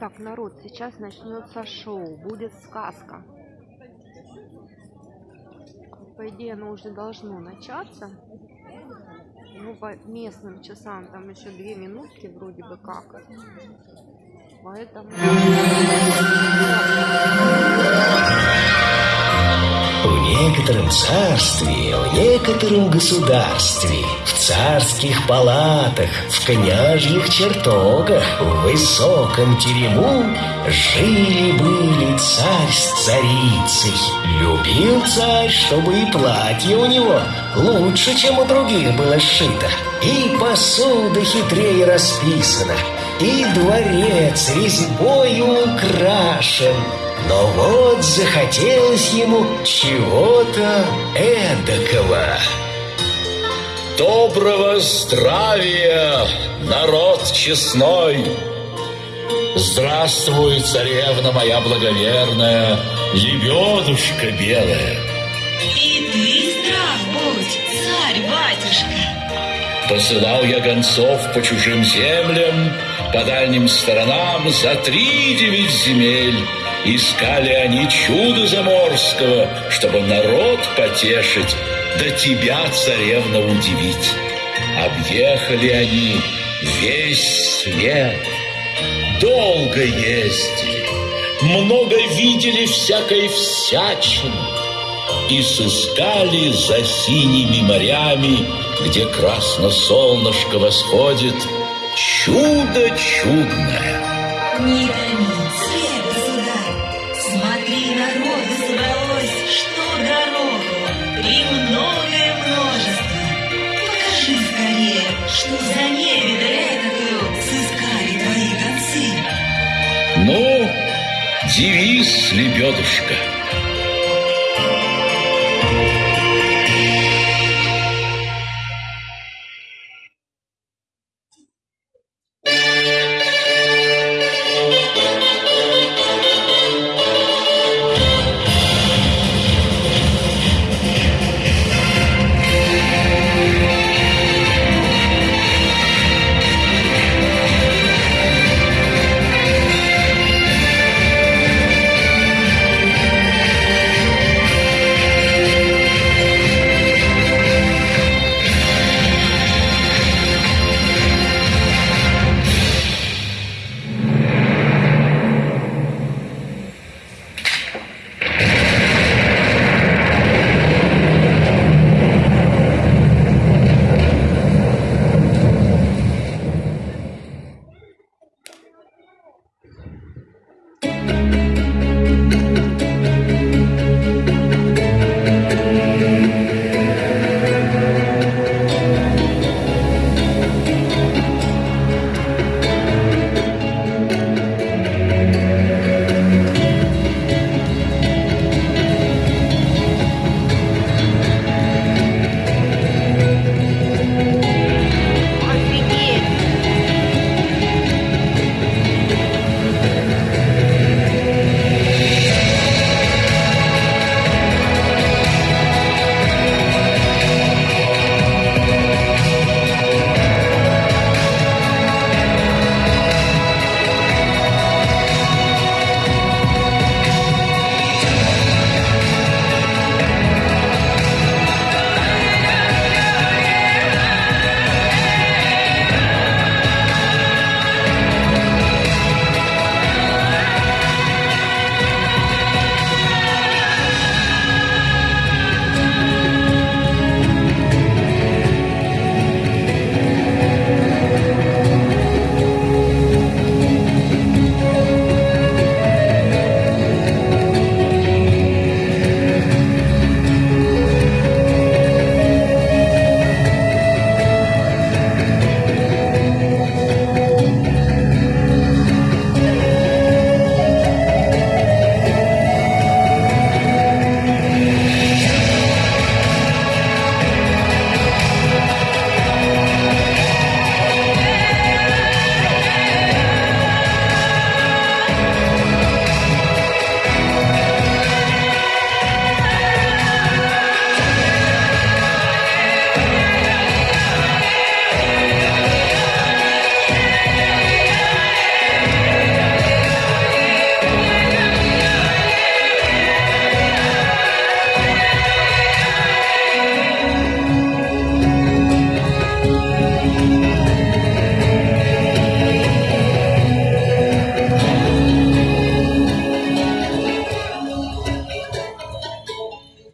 Так, народ, сейчас начнется шоу, будет сказка. По идее, оно уже должно начаться. Ну, по местным часам там еще две минутки вроде бы как. Поэтому... некотором царстве, в некотором государстве, в царских палатах, в княжьих чертогах, в высоком терему жили-были царь с царицей. Любил царь, чтобы и платье у него лучше, чем у других было сшито, и посуда хитрее расписана, и дворец резьбою украшен, но вот захотелось ему чего-то эдакого. Доброго здравия, народ честной! Здравствуй, царевна моя благоверная, лебедушка белая. И ты здрав будь, царь-батюшка. Посылал я гонцов по чужим землям, по дальним сторонам за три девять земель. Искали они чудо заморского, чтобы народ потешить, да тебя, царевна, удивить. Объехали они весь свет, долго ездили, много видели всякой всячины и сыскали за синими морями, где красно солнышко восходит, чудо чудное. Не что за невидаль этакую твои гонцы. Ну, девиз, лебедушка,